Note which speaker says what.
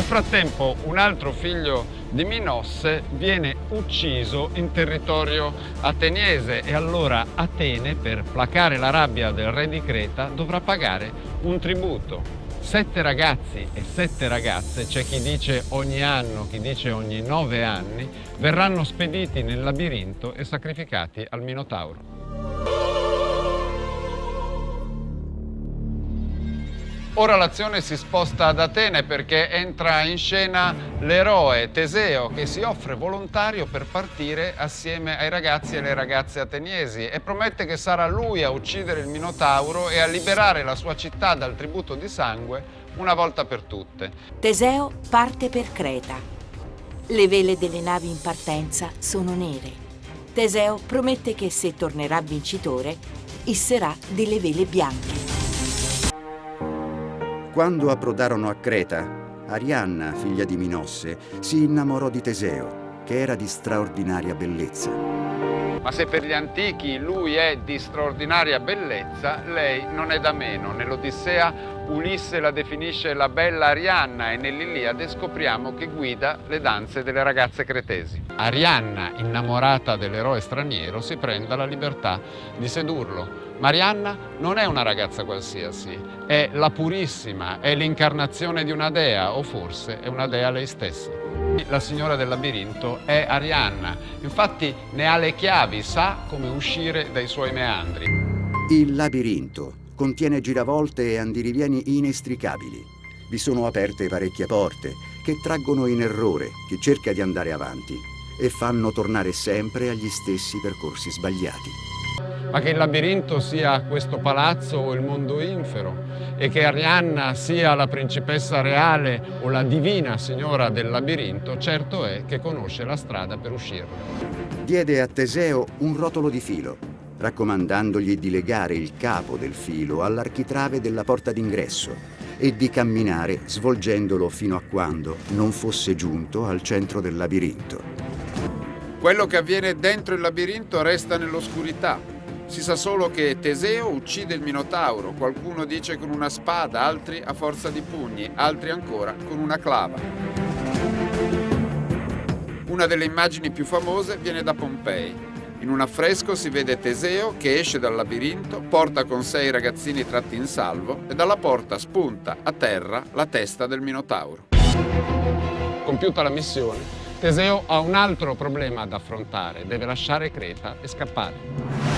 Speaker 1: frattempo un altro figlio di Minosse viene ucciso in territorio ateniese e allora Atene per placare la rabbia del re di Creta dovrà pagare un tributo. Sette ragazzi e sette ragazze, c'è chi dice ogni anno, chi dice ogni nove anni, verranno spediti nel labirinto e sacrificati al Minotauro. Ora l'azione si sposta ad Atene perché entra in scena l'eroe Teseo che si offre volontario per partire assieme ai ragazzi e alle ragazze ateniesi e promette che sarà lui a uccidere il Minotauro e a liberare la sua città dal tributo di sangue una volta per tutte.
Speaker 2: Teseo parte per Creta. Le vele delle navi in partenza sono nere. Teseo promette che se tornerà vincitore, isserà delle vele bianche.
Speaker 3: Quando approdarono a Creta, Arianna, figlia di Minosse, si innamorò di Teseo, che era di straordinaria bellezza.
Speaker 1: Ma se per gli antichi lui è di straordinaria bellezza, lei non è da meno. Nell'Odissea Ulisse la definisce la bella Arianna e nell'Iliade scopriamo che guida le danze delle ragazze cretesi. Arianna, innamorata dell'eroe straniero, si prende la libertà di sedurlo. Marianna non è una ragazza qualsiasi, è la purissima, è l'incarnazione di una dea o forse è una dea lei stessa. La signora del labirinto è Arianna, infatti ne ha le chiavi, sa come uscire dai suoi meandri.
Speaker 3: Il labirinto contiene giravolte e andirivieni inestricabili. Vi sono aperte parecchie porte che traggono in errore chi cerca di andare avanti e fanno tornare sempre agli stessi percorsi sbagliati
Speaker 1: ma che il labirinto sia questo palazzo o il mondo infero e che Arianna sia la principessa reale o la divina signora del labirinto, certo è che conosce la strada per uscirne.
Speaker 3: Diede a Teseo un rotolo di filo, raccomandandogli di legare il capo del filo all'architrave della porta d'ingresso e di camminare svolgendolo fino a quando non fosse giunto al centro del labirinto.
Speaker 1: Quello che avviene dentro il labirinto resta nell'oscurità, si sa solo che Teseo uccide il Minotauro, qualcuno dice con una spada, altri a forza di pugni, altri ancora con una clava. Una delle immagini più famose viene da Pompei. In un affresco si vede Teseo che esce dal labirinto, porta con sé i ragazzini tratti in salvo e dalla porta spunta a terra la testa del Minotauro. Compiuta la missione, Teseo ha un altro problema da affrontare, deve lasciare Creta e scappare.